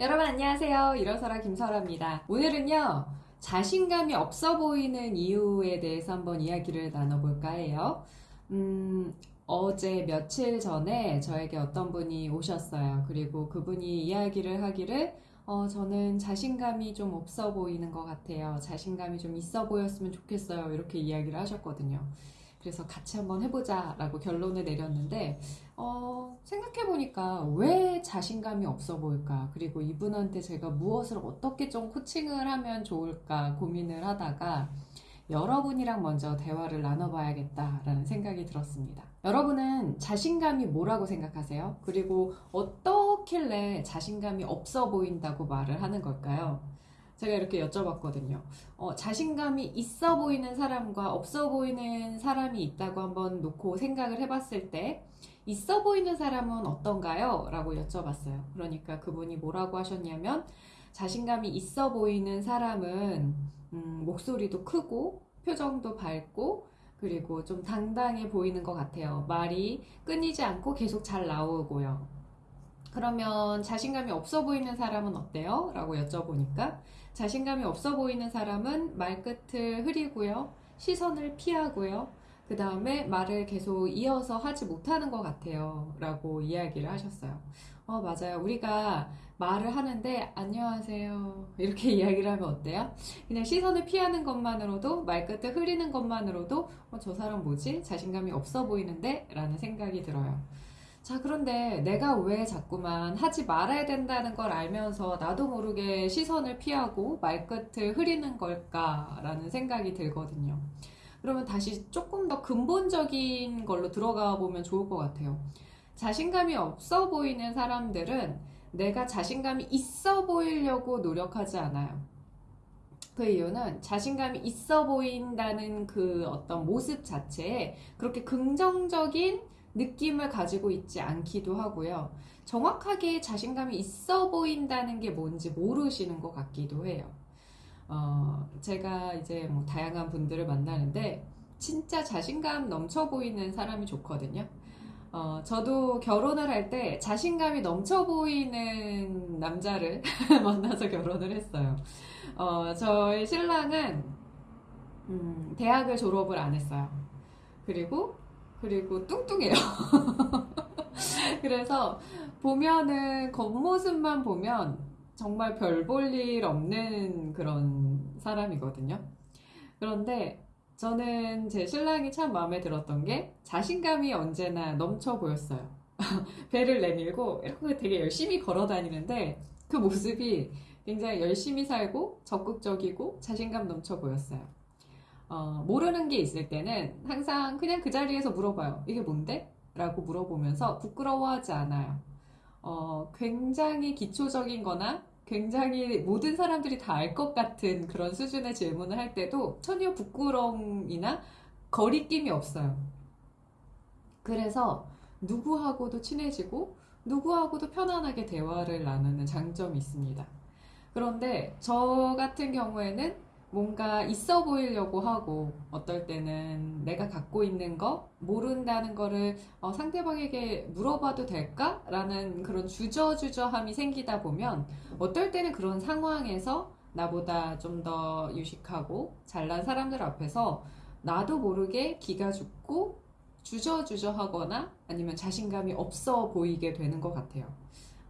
여러분 안녕하세요. 일어서라 김설아입니다. 오늘은요. 자신감이 없어 보이는 이유에 대해서 한번 이야기를 나눠볼까 해요. 음, 어제 며칠 전에 저에게 어떤 분이 오셨어요. 그리고 그분이 이야기를 하기를 어, 저는 자신감이 좀 없어 보이는 것 같아요. 자신감이 좀 있어 보였으면 좋겠어요. 이렇게 이야기를 하셨거든요. 그래서 같이 한번 해보자 라고 결론을 내렸는데, 어, 생각해보니까 왜 자신감이 없어 보일까? 그리고 이분한테 제가 무엇을 어떻게 좀 코칭을 하면 좋을까 고민을 하다가 여러분이랑 먼저 대화를 나눠봐야겠다 라는 생각이 들었습니다. 여러분은 자신감이 뭐라고 생각하세요? 그리고 어떻길래 자신감이 없어 보인다고 말을 하는 걸까요? 제가 이렇게 여쭤봤거든요. 어, 자신감이 있어 보이는 사람과 없어 보이는 사람이 있다고 한번 놓고 생각을 해봤을 때, 있어 보이는 사람은 어떤가요? 라고 여쭤봤어요. 그러니까 그분이 뭐라고 하셨냐면, 자신감이 있어 보이는 사람은, 음, 목소리도 크고, 표정도 밝고, 그리고 좀 당당해 보이는 것 같아요. 말이 끊이지 않고 계속 잘 나오고요. 그러면 자신감이 없어 보이는 사람은 어때요? 라고 여쭤보니까 자신감이 없어 보이는 사람은 말끝을 흐리고요. 시선을 피하고요. 그 다음에 말을 계속 이어서 하지 못하는 것 같아요. 라고 이야기를 하셨어요. 어, 맞아요. 우리가 말을 하는데, 안녕하세요. 이렇게 이야기를 하면 어때요? 그냥 시선을 피하는 것만으로도, 말끝을 흐리는 것만으로도, 어, 저 사람 뭐지? 자신감이 없어 보이는데? 라는 생각이 들어요. 자, 그런데 내가 왜 자꾸만 하지 말아야 된다는 걸 알면서 나도 모르게 시선을 피하고 말끝을 흐리는 걸까 라는 생각이 들거든요. 그러면 다시 조금 더 근본적인 걸로 들어가 보면 좋을 것 같아요. 자신감이 없어 보이는 사람들은 내가 자신감이 있어 보이려고 노력하지 않아요. 그 이유는 자신감이 있어 보인다는 그 어떤 모습 자체에 그렇게 긍정적인 느낌을 가지고 있지 않기도 하고요. 정확하게 자신감이 있어 보인다는 게 뭔지 모르시는 것 같기도 해요. 어, 제가 이제 뭐 다양한 분들을 만나는데 진짜 자신감 넘쳐 보이는 사람이 좋거든요. 어, 저도 결혼을 할 때 자신감이 넘쳐 보이는 남자를 만나서 결혼을 했어요. 어, 저희 신랑은 음, 대학을 졸업을 안 했어요. 그리고 그리고 뚱뚱해요. 그래서 보면은 겉모습만 보면 정말 별 볼 일 없는 그런 사람이거든요. 그런데 저는 제 신랑이 참 마음에 들었던 게 자신감이 언제나 넘쳐 보였어요. 배를 내밀고 이렇게 되게 열심히 걸어 다니는데 그 모습이 굉장히 열심히 살고 적극적이고 자신감 넘쳐 보였어요. 어, 모르는 게 있을 때는 항상 그냥 그 자리에서 물어봐요. 이게 뭔데? 라고 물어보면서 부끄러워하지 않아요. 어, 굉장히 기초적인 거나 굉장히 모든 사람들이 다 알 것 같은 그런 수준의 질문을 할 때도 전혀 부끄러움이나 거리낌이 없어요. 그래서 누구하고도 친해지고 누구하고도 편안하게 대화를 나누는 장점이 있습니다. 그런데 저 같은 경우에는 뭔가 있어 보이려고 하고 어떨 때는 내가 갖고 있는 거 모른다는 거를 어, 상대방에게 물어봐도 될까? 라는 그런 주저주저함이 생기다 보면 어떨 때는 그런 상황에서 나보다 좀 더 유식하고 잘난 사람들 앞에서 나도 모르게 기가 죽고 주저주저 하거나 아니면 자신감이 없어 보이게 되는 것 같아요.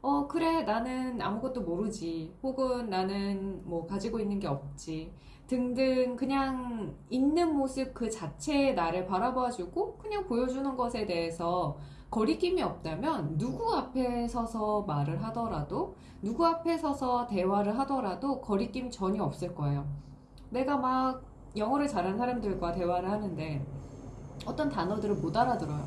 어, 그래, 나는 아무것도 모르지. 혹은 나는 뭐 가지고 있는 게 없지. 등등 그냥 있는 모습 그 자체의 나를 바라봐주고 그냥 보여주는 것에 대해서 거리낌이 없다면 누구 앞에 서서 말을 하더라도 누구 앞에 서서 대화를 하더라도 거리낌 전혀 없을 거예요. 내가 막 영어를 잘하는 사람들과 대화를 하는데 어떤 단어들을 못 알아들어요.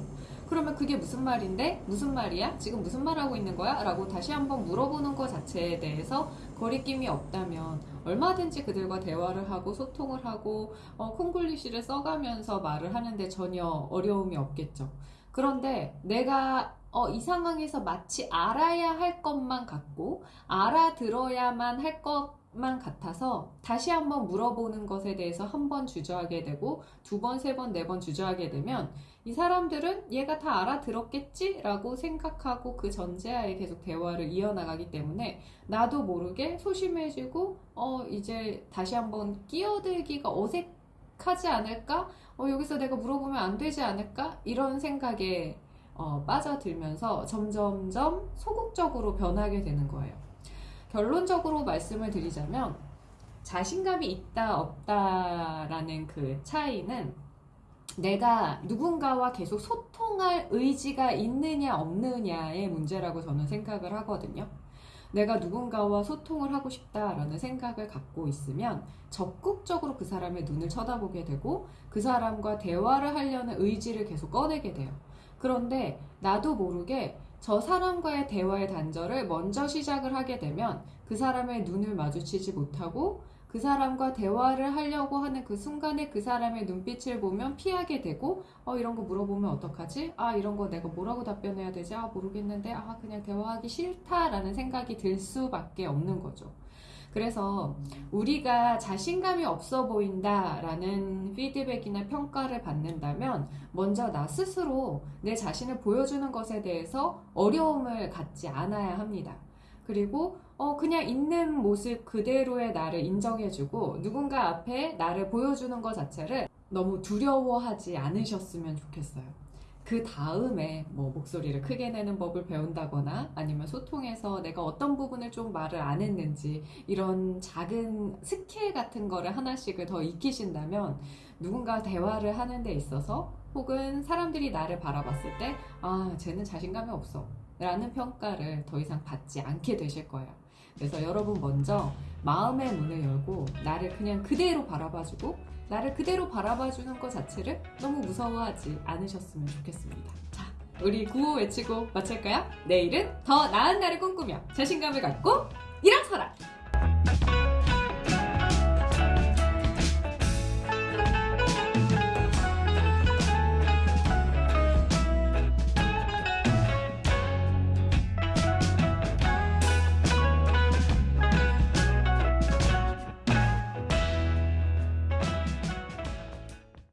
그러면 그게 무슨 말인데? 무슨 말이야? 지금 무슨 말 하고 있는 거야? 라고 다시 한번 물어보는 것 자체에 대해서 거리낌이 없다면 얼마든지 그들과 대화를 하고 소통을 하고 어, 콩글리시를 써가면서 말을 하는데 전혀 어려움이 없겠죠. 그런데 내가 어, 이 상황에서 마치 알아야 할 것만 같고 알아들어야만 할 것 만 같아서 다시 한번 물어보는 것에 대해서 한 번 주저하게 되고 두 번, 세 번, 네 번 주저하게 되면 이 사람들은 얘가 다 알아들었겠지 라고 생각하고 그 전제하에 계속 대화를 이어나가기 때문에 나도 모르게 소심해지고 어 이제 다시 한번 끼어들기가 어색하지 않을까? 어 여기서 내가 물어보면 안 되지 않을까? 이런 생각에 어, 빠져들면서 점점점 소극적으로 변하게 되는 거예요. 결론적으로 말씀을 드리자면 자신감이 있다 없다라는 그 차이는 내가 누군가와 계속 소통할 의지가 있느냐 없느냐의 문제라고 저는 생각을 하거든요. 내가 누군가와 소통을 하고 싶다라는 생각을 갖고 있으면 적극적으로 그 사람의 눈을 쳐다보게 되고 그 사람과 대화를 하려는 의지를 계속 꺼내게 돼요. 그런데 나도 모르게 저 사람과의 대화의 단절을 먼저 시작을 하게 되면 그 사람의 눈을 마주치지 못하고 그 사람과 대화를 하려고 하는 그 순간에 그 사람의 눈빛을 보면 피하게 되고 어 이런 거 물어보면 어떡하지? 아 이런 거 내가 뭐라고 답변해야 되지? 아 모르겠는데 아 그냥 대화하기 싫다라는 생각이 들 수밖에 없는 거죠. 그래서 우리가 자신감이 없어 보인다라는 피드백이나 평가를 받는다면 먼저 나 스스로 내 자신을 보여주는 것에 대해서 어려움을 갖지 않아야 합니다. 그리고 어 그냥 있는 모습 그대로의 나를 인정해주고 누군가 앞에 나를 보여주는 것 자체를 너무 두려워하지 않으셨으면 좋겠어요. 그 다음에 뭐 목소리를 크게 내는 법을 배운다거나 아니면 소통에서 내가 어떤 부분을 좀 말을 안 했는지 이런 작은 스킬 같은 거를 하나씩을 더 익히신다면 누군가 대화를 하는 데 있어서 혹은 사람들이 나를 바라봤을 때 아, 쟤는 자신감이 없어. 라는 평가를 더 이상 받지 않게 되실 거예요. 그래서 여러분 먼저 마음의 문을 열고 나를 그냥 그대로 바라봐주고 나를 그대로 바라봐주는 것 자체를 너무 무서워하지 않으셨으면 좋겠습니다. 자, 우리 구호 외치고 마칠까요? 내일은 더 나은 날을 꿈꾸며 자신감을 갖고 일어서라!